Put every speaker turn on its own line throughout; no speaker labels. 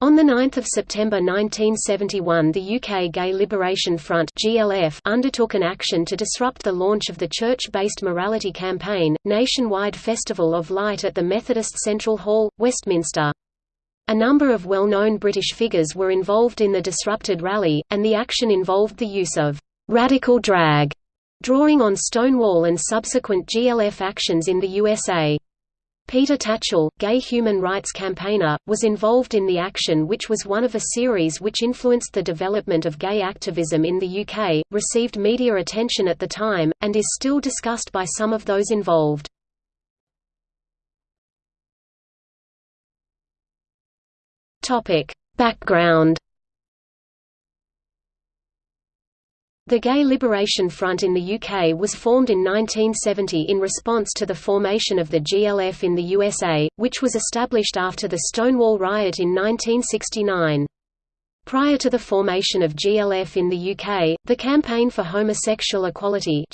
On 9 September 1971 the UK Gay Liberation Front GLF undertook an action to disrupt the launch of the church-based morality campaign, Nationwide Festival of Light at the Methodist Central Hall, Westminster. A number of well-known British figures were involved in the disrupted rally, and the action involved the use of «radical drag», drawing on Stonewall and subsequent GLF actions in the USA. Peter Tatchell, gay human rights campaigner, was involved in the action which was one of a series which influenced the development of gay activism in the UK, received media attention at the time, and is still discussed by some of those involved. Background The Gay Liberation Front in the UK was formed in 1970 in response to the formation of the GLF in the USA, which was established after the Stonewall Riot in 1969. Prior to the formation of GLF in the UK, the Campaign for Homosexual Equality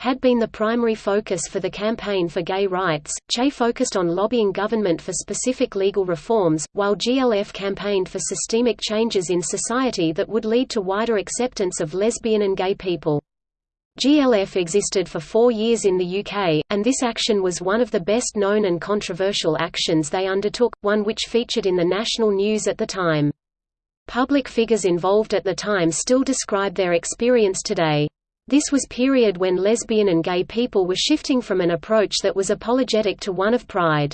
had been the primary focus for the Campaign for Gay Rights. CHE focused on lobbying government for specific legal reforms, while GLF campaigned for systemic changes in society that would lead to wider acceptance of lesbian and gay people. GLF existed for four years in the UK, and this action was one of the best known and controversial actions they undertook, one which featured in the national news at the time. Public figures involved at the time still describe their experience today. This was period when lesbian and gay people were shifting from an approach that was apologetic to one of pride.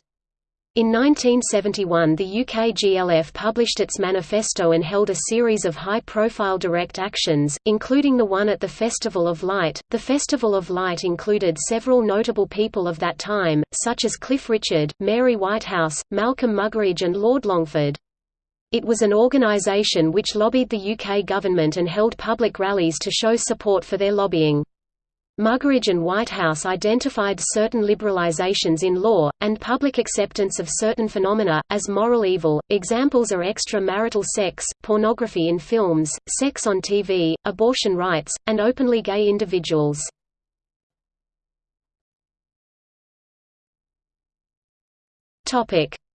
In 1971 the UK GLF published its manifesto and held a series of high-profile direct actions, including the one at the Festival of Light. The Festival of Light included several notable people of that time, such as Cliff Richard, Mary Whitehouse, Malcolm Muggeridge and Lord Longford. It was an organisation which lobbied the UK government and held public rallies to show support for their lobbying. Muggeridge and Whitehouse identified certain liberalizations in law, and public acceptance of certain phenomena, as moral evil. Examples are extramarital sex, pornography in films, sex on TV, abortion rights, and openly gay individuals.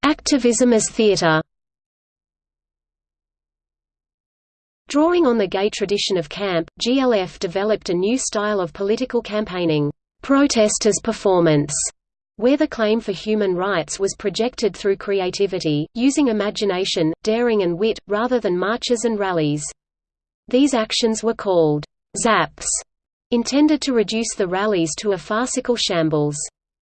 Activism as theatre Drawing on the gay tradition of camp, GLF developed a new style of political campaigning, protest as performance, where the claim for human rights was projected through creativity, using imagination, daring and wit, rather than marches and rallies. These actions were called zaps, intended to reduce the rallies to a farcical shambles.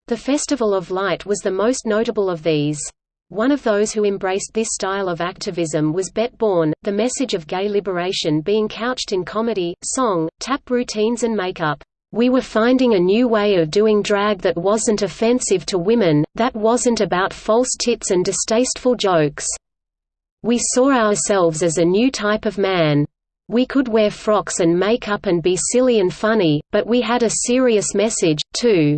The Festival of Light was the most notable of these. One of those who embraced this style of activism was Bette Bourne, the message of gay liberation being couched in comedy, song, tap routines and makeup. We were finding a new way of doing drag that wasn't offensive to women, that wasn't about false tits and distasteful jokes. We saw ourselves as a new type of man. We could wear frocks and makeup and be silly and funny, but we had a serious message, too.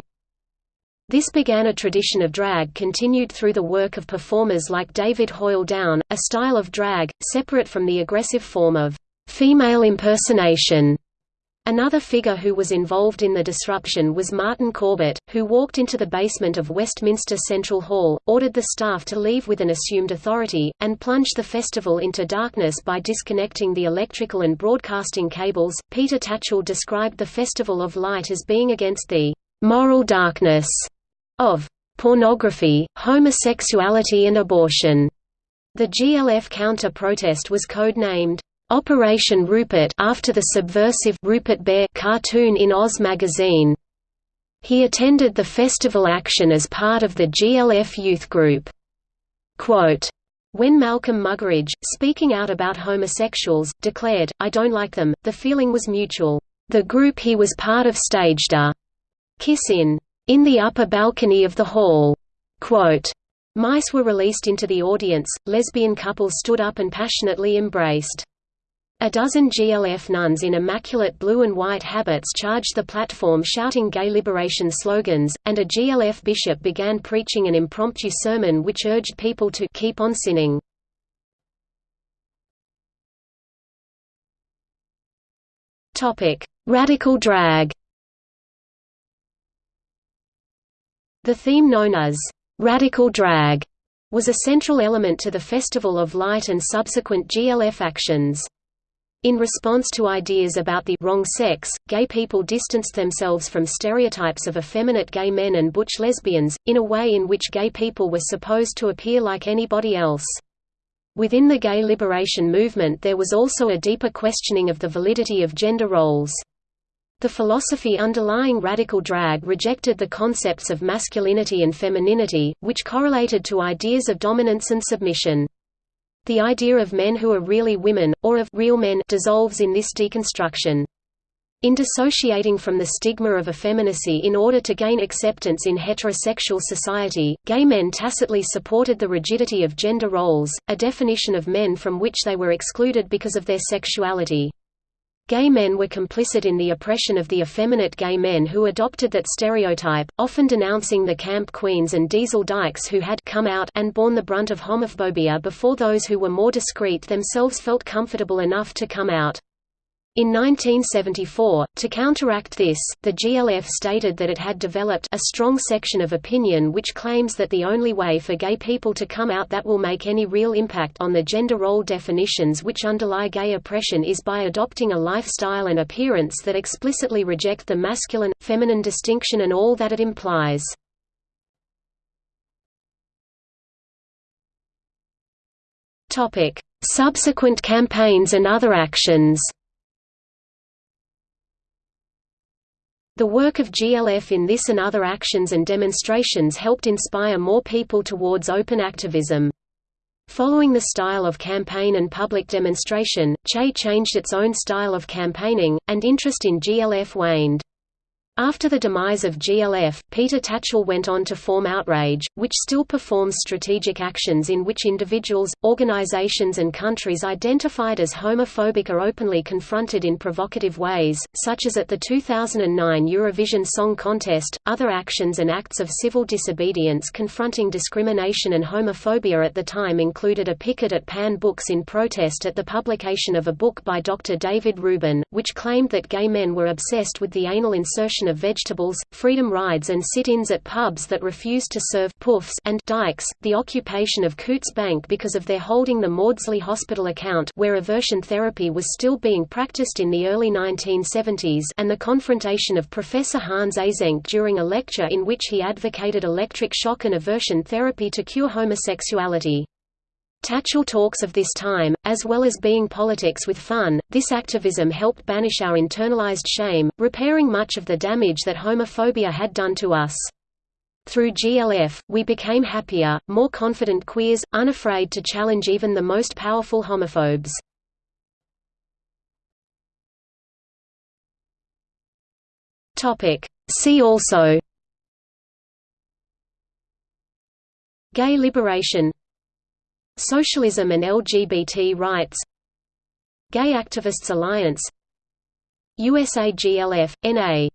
This began a tradition of drag continued through the work of performers like David Hoyle Down, a style of drag, separate from the aggressive form of female impersonation. Another figure who was involved in the disruption was Martin Corbett, who walked into the basement of Westminster Central Hall, ordered the staff to leave with an assumed authority, and plunged the festival into darkness by disconnecting the electrical and broadcasting cables. Peter Tatchell described the Festival of Light as being against the moral darkness of pornography, homosexuality and abortion. The GLF counter-protest was codenamed Operation Rupert after the subversive Rupert Bear cartoon in Oz magazine. He attended the festival action as part of the GLF youth group. Quote, when Malcolm Muggeridge, speaking out about homosexuals, declared, I don't like them, the feeling was mutual. The group he was part of staged a kiss in the upper balcony of the hall. Quote, Mice were released into the audience, lesbian couples stood up and passionately embraced. A dozen GLF nuns in immaculate blue and white habits charged the platform shouting gay liberation slogans, and a GLF bishop began preaching an impromptu sermon which urged people to keep on sinning. Radical drag The theme known as "'Radical Drag' was a central element to the Festival of Light and subsequent GLF actions. In response to ideas about the wrong sex, gay people distanced themselves from stereotypes of effeminate gay men and butch lesbians, in a way in which gay people were supposed to appear like anybody else. Within the gay liberation movement there was also a deeper questioning of the validity of gender roles. The philosophy underlying radical drag rejected the concepts of masculinity and femininity, which correlated to ideas of dominance and submission. The idea of men who are really women, or of real men dissolves in this deconstruction. In dissociating from the stigma of effeminacy in order to gain acceptance in heterosexual society, gay men tacitly supported the rigidity of gender roles, a definition of men from which they were excluded because of their sexuality. Gay men were complicit in the oppression of the effeminate gay men who adopted that stereotype, often denouncing the camp queens and diesel dykes who had come out and borne the brunt of homophobia before those who were more discreet themselves felt comfortable enough to come out. In 1974, to counteract this, the GLF stated that it had developed a strong section of opinion which claims that the only way for gay people to come out that will make any real impact on the gender role definitions which underlie gay oppression is by adopting a lifestyle and appearance that explicitly reject the masculine-feminine distinction and all that it implies. Subsequent campaigns and other actions The work of GLF in this and other actions and demonstrations helped inspire more people towards open activism. Following the style of campaign and public demonstration, CHE changed its own style of campaigning, and interest in GLF waned. After the demise of GLF, Peter Tatchell went on to form Outrage, which still performs strategic actions in which individuals, organizations and countries identified as homophobic are openly confronted in provocative ways, such as at the 2009 Eurovision Song Contest. Other actions and acts of civil disobedience confronting discrimination and homophobia at the time included a picket at Pan Books in protest at the publication of a book by Dr. David Rubin, which claimed that gay men were obsessed with the anal insertion of vegetables, freedom rides and sit-ins at pubs that refused to serve puffs and dykes, the occupation of Coutts Bank because of their holding the Maudsley Hospital account where aversion therapy was still being practiced in the early 1970s and the confrontation of Professor Hans Eysenck during a lecture in which he advocated electric shock and aversion therapy to cure homosexuality. Tatchell talks of this time, as well as being politics with fun, this activism helped banish our internalized shame, repairing much of the damage that homophobia had done to us. Through GLF, we became happier, more confident queers, unafraid to challenge even the most powerful homophobes. See also Gay liberation Socialism and LGBT rights Gay Activists Alliance USAGLF, N.A.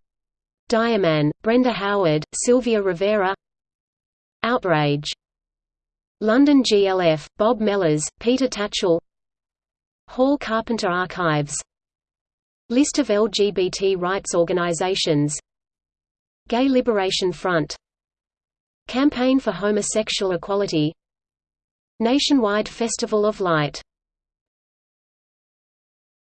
Diamond, Brenda Howard, Sylvia Rivera Outrage London GLF, Bob Mellors, Peter Tatchell Hall Carpenter Archives List of LGBT rights organizations Gay Liberation Front Campaign for Homosexual Equality Nationwide Festival of Light